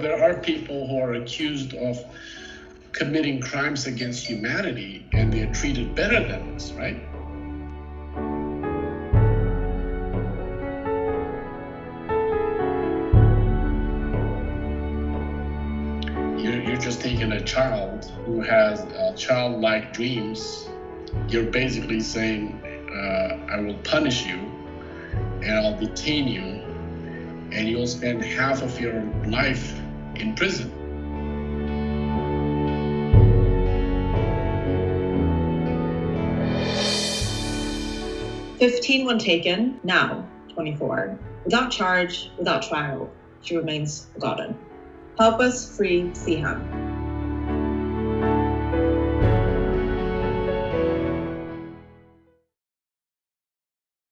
there are people who are accused of committing crimes against humanity and they're treated better than us, right? You're, just taking a child who has uh, childlike dreams. You're basically saying, uh, I will punish you and I'll detain you and you'll spend half of your life in prison. 15 when taken, now 24. Without charge, without trial, she remains forgotten. Help us free Siham.